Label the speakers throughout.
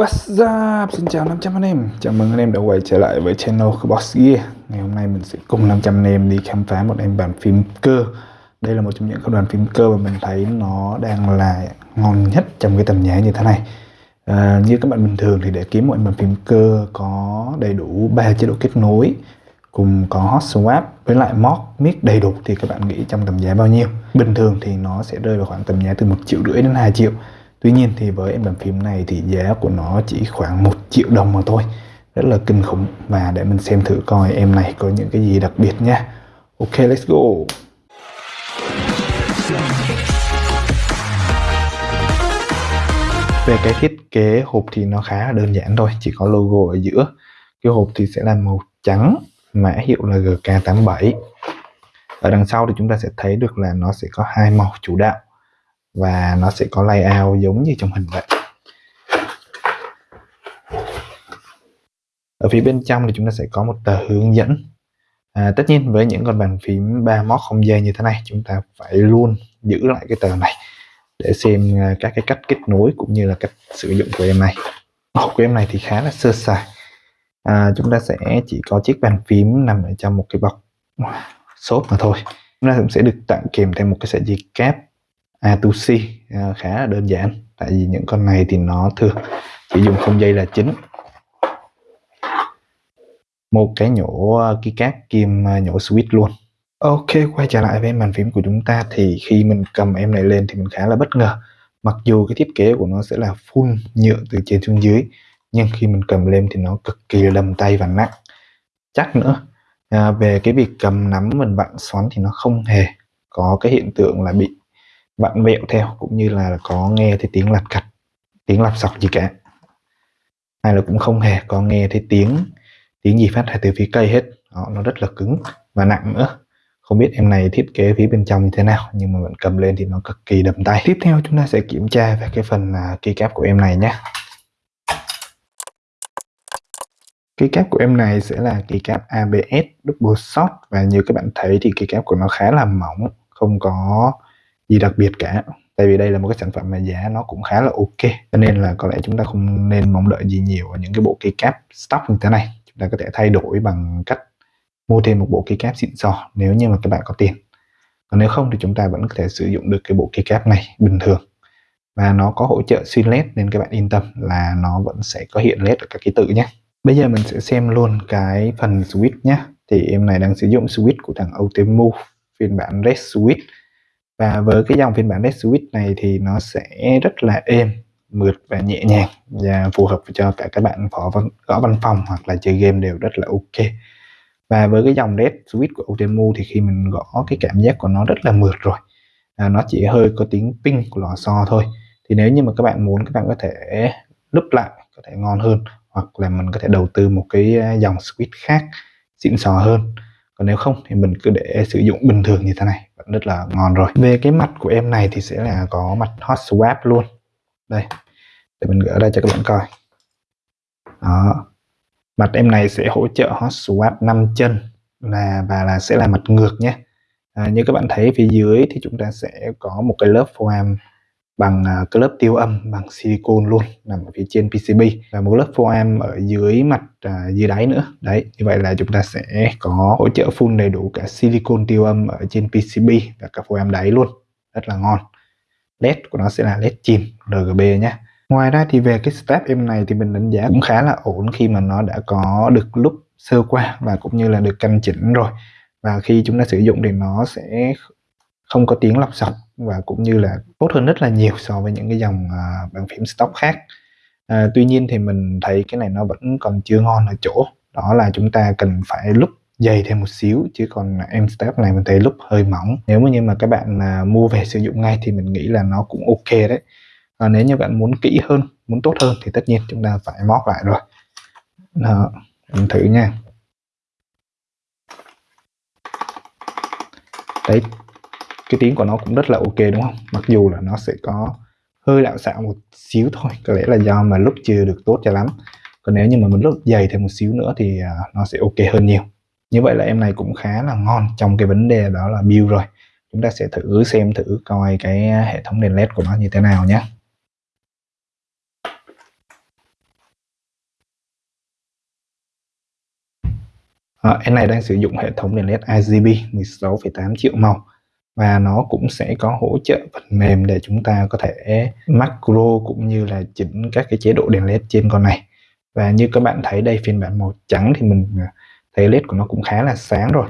Speaker 1: What's up? Xin chào 500 anh em. Chào mừng anh em đã quay trở lại với channel của Boss Gear. Ngày hôm nay mình sẽ cùng 500 anh em đi khám phá một em bản phim cơ. Đây là một trong những đoàn phim cơ mà mình thấy nó đang là ngon nhất trong cái tầm giá như thế này. À, Như các bạn bình thường thì để kiếm một em bản phim cơ có đầy đủ 3 chế độ kết nối cùng có hot swap với lại mod mic đầy đủ thì các bạn nghĩ trong tầm giá bao nhiêu? Bình thường thì nó sẽ rơi vào khoảng tầm giá từ một triệu rưỡi đến 2 triệu. Tuy nhiên thì với em bàn phím này thì giá của nó chỉ khoảng 1 triệu đồng mà thôi. Rất là kinh khủng. Và để mình xem thử coi em này có những cái gì đặc biệt nha. Ok, let's go. Về cái thiết kế hộp thì nó khá là đơn giản thôi. Chỉ có logo ở giữa. Cái hộp thì sẽ là màu trắng, Mã hiệu là GK87 Ở đằng sau thì chúng ta sẽ thấy được là nó sẽ có hai màu chủ đạo và nó sẽ có layout giống như trong hình vậy. Ở phía bên trong thì chúng ta sẽ có một tờ hướng dẫn. À, tất nhiên với những con bàn phím ba móc không dây như thế này chúng ta phải luôn giữ lại cái tờ này để xem à, các cái cách kết nối cũng như là cách sử dụng của em này. Hộp của em này thì khá là sơ sài. À, chúng ta sẽ chỉ có chiếc bàn phím nằm ở trong một cái bọc xốp mà thôi. Chúng ta cũng sẽ được tặng kèm thêm một cái sợi dây cáp À, A2C à, khá là đơn giản tại vì những con này thì nó thường chỉ dùng không dây là chính. Một cái nhổ à, cát kim à, nhổ switch luôn. Ok quay trở lại với màn phím của chúng ta thì khi mình cầm em này lên thì mình khá là bất ngờ. Mặc dù cái thiết kế của nó sẽ là full nhựa từ trên xuống dưới nhưng khi mình cầm lên thì nó cực kỳ lầm tay và nặng. Chắc nữa à, về cái việc cầm nắm mình vặn xoắn thì nó không hề có cái hiện tượng là bị vặn vẹo theo cũng như là có nghe thấy tiếng lặt cặt tiếng lặp sọc gì cả. Hay là cũng không hề có nghe thấy tiếng tiếng gì phát ra từ phía cây hết. Đó, nó rất là cứng và nặng nữa. Không biết em này thiết kế phía bên trong như thế nào nhưng mà vẫn cầm lên thì nó cực kỳ đầm tay. Tiếp theo chúng ta sẽ kiểm tra về cái phần à, uh, keycap của em này nhé. Keycap của em này sẽ là keycap ABS double shot và như các bạn thấy thì keycap của nó khá là mỏng không có gì đặc biệt cả. Tại vì đây là một cái sản phẩm mà giá nó cũng khá là ok, cho nên là có lẽ chúng ta không nên mong đợi gì nhiều ở những cái bộ keycap stock như thế này. Chúng ta có thể thay đổi bằng cách mua thêm một bộ keycap xịn sò nếu như mà các bạn có tiền. Còn nếu không thì chúng ta vẫn có thể sử dụng được cái bộ keycap này bình thường. Và nó có hỗ trợ xuyên led nên các bạn yên tâm là nó vẫn sẽ có hiện led ở các ký tự nhé. Bây giờ mình sẽ xem luôn cái phần switch nhé. Thì em này đang sử dụng switch của thằng Otemu phiên bản Red Switch và với cái dòng phiên bản Red Switch này thì nó sẽ rất là êm mượt và nhẹ nhàng và phù hợp cho cả các bạn phó văn, gõ văn phòng hoặc là chơi game đều rất là ok. Và với cái dòng Red Switch của utemu thì khi mình gõ cái cảm giác của nó rất là mượt rồi. À, nó chỉ hơi có tiếng ping của lò xo thôi. Thì nếu như mà các bạn muốn các bạn có thể núp lại có thể ngon hơn hoặc là mình có thể đầu tư một cái à, dòng switch khác xịn sò hơn. Còn nếu không thì mình cứ để sử dụng bình thường như thế này rất là ngon rồi. Về cái mặt của em này thì sẽ là có mặt hot swap luôn. Đây để mình gỡ ra cho các bạn coi. Đó. Mặt em này sẽ hỗ trợ hot swap 5 chân là và là sẽ là mặt ngược nhé. À, như các bạn thấy phía dưới thì chúng ta sẽ có một cái lớp foam bằng à, cái lớp tiêu âm bằng silicon luôn nằm ở phía trên PCB và một lớp foam ở dưới mặt à, dưới đáy nữa. Đấy như vậy là chúng ta sẽ có hỗ trợ full đầy đủ cả silicon tiêu âm ở trên PCB và cả foam đáy luôn. Rất là ngon. Led của nó sẽ là led chìm RGB nhé ngoài ra thì về cái step em này thì mình đánh giá cũng khá là ổn khi mà nó đã có được lúc sơ qua và cũng như là được căn chỉnh rồi. Và khi chúng ta sử dụng thì nó sẽ không có tiếng lọc sọc và cũng như là tốt hơn rất là nhiều so với những cái dòng uh, bàn phím stock khác. Uh, tuy nhiên thì mình thấy cái này nó vẫn còn chưa ngon ở chỗ đó là chúng ta cần phải lúc dày thêm một xíu chứ còn em step này mình thấy lúc hơi mỏng. Nếu mà như mà các bạn mà mua về sử dụng ngay thì mình nghĩ là nó cũng ok đấy. À, nếu như bạn muốn kỹ hơn muốn tốt hơn thì tất nhiên chúng ta phải móc lại rồi. Đó, mình thử nha. Đấy cái tiếng của nó cũng rất là ok đúng không? Mặc dù là nó sẽ có hơi lạo xạo một xíu thôi có lẽ là do mà lúc chưa được tốt cho lắm. Còn nếu như mà mình lúc dày thêm một xíu nữa thì à, nó sẽ ok hơn nhiều. Như vậy là em này cũng khá là ngon trong cái vấn đề đó là build rồi. Chúng ta sẽ thử xem thử coi cái hệ thống đèn led của nó như thế nào nhé. À, em này đang sử dụng hệ thống đèn led RGB 16,8 triệu màu và nó cũng sẽ có hỗ trợ phần mềm để chúng ta có thể macro cũng như là chỉnh các cái chế độ đèn led trên con này. Và như các bạn thấy đây, phiên bản màu trắng thì mình à, thấy led của nó cũng khá là sáng rồi.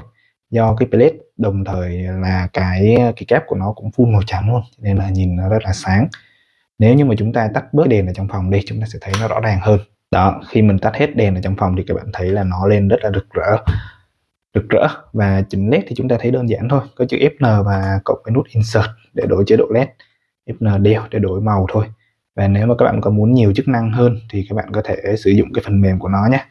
Speaker 1: Do cái led đồng thời là cái cái kép của nó cũng full màu trắng luôn nên là nhìn nó rất là sáng. Nếu như mà chúng ta tắt bớt đèn ở trong phòng đi, chúng ta sẽ thấy nó rõ ràng hơn. Đó, khi mình tắt hết đèn ở trong phòng thì các bạn thấy là nó lên rất là rực rỡ rực rỡ và chỉnh led thì chúng ta thấy đơn giản thôi. Có chữ Fn và cộng cái nút insert để đổi chế độ led. Fn đều để đổi màu thôi. Và nếu mà các bạn có muốn nhiều chức năng hơn thì các bạn có thể sử dụng cái phần mềm của nó nhé.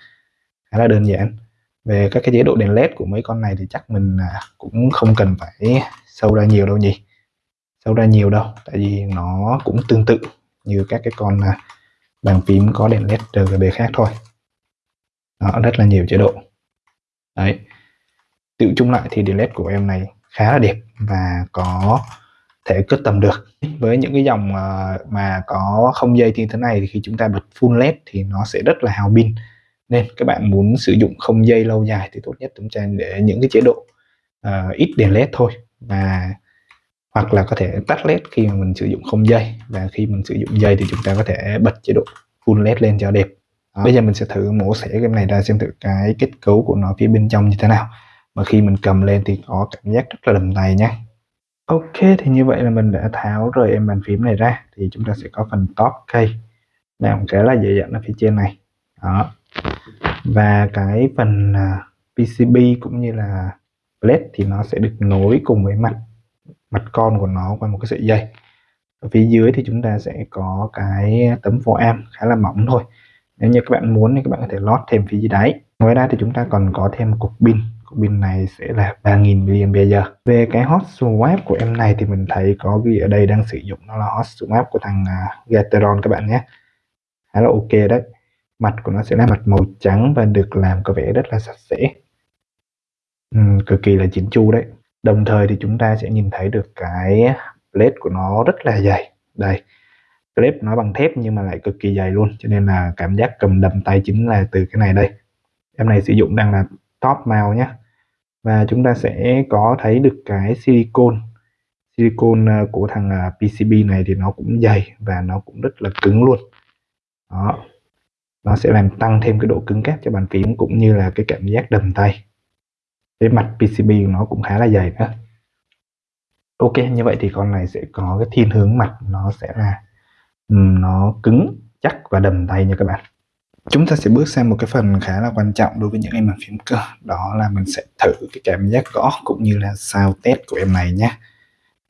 Speaker 1: Khá là đơn giản. Về các cái chế độ đèn led của mấy con này thì chắc mình à, cũng không cần phải sâu ra nhiều đâu nhỉ. Sâu ra nhiều đâu, tại vì nó cũng tương tự như các cái con à, bàn phím có đèn led RGB khác thôi. Đó rất là nhiều chế độ. Đấy tự chung lại thì đèn led của em này khá là đẹp và có thể cất tầm được. Với những cái dòng ờ, mà có không dây như thế này thì khi chúng ta bật full led thì nó sẽ rất là hào pin. Nên các bạn muốn sử dụng không dây lâu dài thì tốt nhất chúng ta để những cái chế độ uh, ít đèn led thôi và hoặc là có thể tắt led khi mà mình sử dụng không dây. Và khi mình sử dụng dây thì chúng ta có thể bật chế độ full led lên cho đẹp. Đó. bây giờ mình sẽ thử mổ xẻ cái này ra xem thử cái kết cấu của nó phía bên trong như thế nào mà khi mình cầm lên thì có cảm giác rất là đầm tay nhé ok, thì như vậy là mình đã tháo rời em bàn phím này ra. Thì chúng ta sẽ có phần top cây. Làm cái là dễ dàng ở phía trên này. Đó. Và cái phần à, PCB cũng như là led thì nó sẽ được nối cùng với mặt mặt con của nó qua một cái sợi dây. Ở phía dưới thì chúng ta sẽ có cái tấm am khá là mỏng thôi. Nếu như các bạn muốn thì các bạn có thể lót thêm phía dưới đáy. Ngoài ra thì chúng ta còn có thêm cục pin pin này sẽ là 3000 mAh về cái hot swap của em này thì mình thấy có ghi ở đây đang sử dụng nó là hot swap của thằng uh, Gateron các bạn nhé. Khá là ok đấy. Mặt của nó sẽ là mặt màu trắng và được làm có vẻ rất là sạch sẽ. Uhm, cực kỳ là chỉnh chu đấy. Đồng thời thì chúng ta sẽ nhìn thấy được cái blade của nó rất là dày. Đây clip nó bằng thép nhưng mà lại cực kỳ dày luôn cho nên là cảm giác cầm đầm tay chính là từ cái này đây. Em này sử dụng đang là top màu nhé và chúng ta sẽ có thấy được cái silicon. Silicon à, của thằng à, PCB này thì nó cũng dày và nó cũng rất là cứng luôn. Đó. Nó sẽ làm tăng thêm cái độ cứng cáp cho bàn phím cũng như là cái cảm giác đầm tay. Cái mặt PCB của nó cũng khá là dày nữa. Ok, như vậy thì con này sẽ có cái thiên hướng mặt. Nó sẽ là nó cứng, chắc và đầm tay nha các bạn chúng ta sẽ bước sang một cái phần khá là quan trọng đối với những em bàn phím cơ. Đó là mình sẽ thử cái cảm giác gõ cũng như là sound test của em này nhé.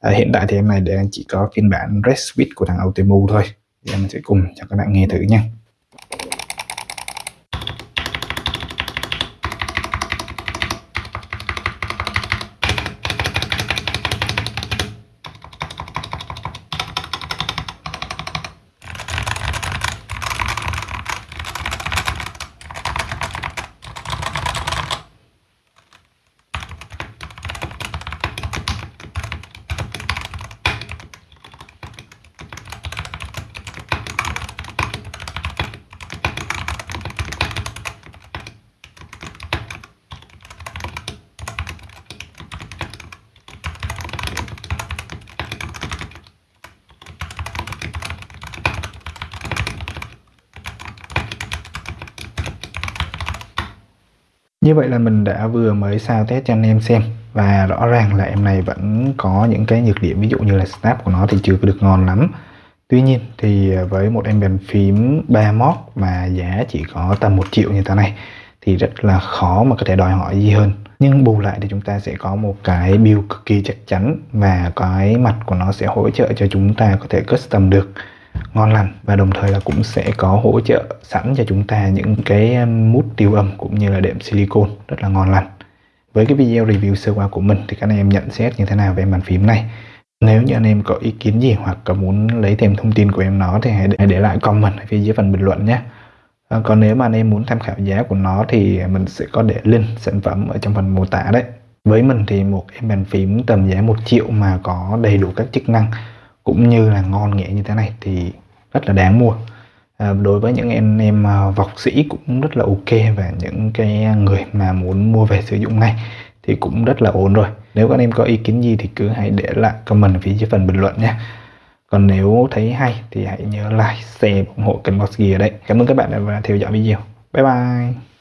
Speaker 1: À, hiện tại thì em này đang chỉ có phiên bản Red Switch của thằng Ultimo thôi. Thì em sẽ cùng cho các bạn nghe thử nha. Như vậy là mình đã vừa mới sao test cho anh em xem. Và rõ ràng là em này vẫn có những cái nhược điểm, ví dụ như là snap của nó thì chưa được ngon lắm. Tuy nhiên thì với một em bàn phím 3 mod mà giá chỉ có tầm 1 triệu như thế này thì rất là khó mà có thể đòi hỏi gì hơn. Nhưng bù lại thì chúng ta sẽ có một cái build cực kỳ chắc chắn và cái mặt của nó sẽ hỗ trợ cho chúng ta có thể custom được ngon lành và đồng thời là cũng sẽ có hỗ trợ sẵn cho chúng ta những cái um, mút tiêu âm cũng như là đệm silicon rất là ngon lành. Với cái video review sơ qua của mình thì các anh em nhận xét như thế nào về bàn phím này? Nếu như anh em có ý kiến gì hoặc có muốn lấy thêm thông tin của em nó thì hãy để, để lại comment ở phía dưới phần bình luận nhé. À, còn nếu mà anh em muốn tham khảo giá của nó thì mình sẽ có để link sản phẩm ở trong phần mô tả đấy. Với mình thì một em bàn phím tầm giá 1 triệu mà có đầy đủ các chức năng cũng như là ngon nghẻ như thế này thì rất là đáng mua. À, đối với những anh em à, vọc sĩ cũng rất là ok và những cái người mà muốn mua về sử dụng ngay thì cũng rất là ổn rồi. Nếu các anh em có ý kiến gì thì cứ hãy để lại comment phía dưới phần bình luận nhé còn nếu thấy hay thì hãy nhớ like share ủng hộ kênh Boss Gear đấy cảm ơn các bạn đã theo dõi video. Bye bye!